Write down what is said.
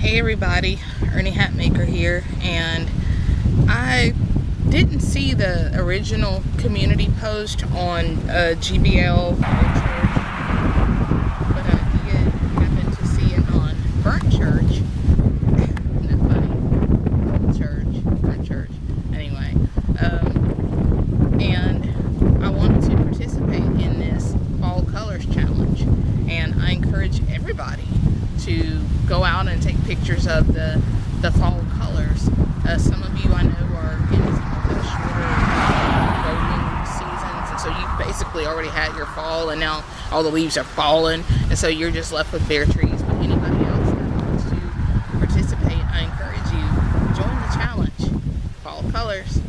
Hey everybody, Ernie Hatmaker here, and I didn't see the original community post on uh, GBL Church, but I did happen to see it on Burnt Church. Isn't that funny? Church, Burnt Church. Anyway, um, and I wanted to participate in this Fall Colors Challenge, and I encourage everybody to go out and take pictures of the, the fall colors. Uh, some of you I know are in some of the shorter uh, golden seasons, and so you've basically already had your fall, and now all the leaves are fallen, and so you're just left with bare trees. But anybody else that wants to participate, I encourage you, join the challenge, fall colors.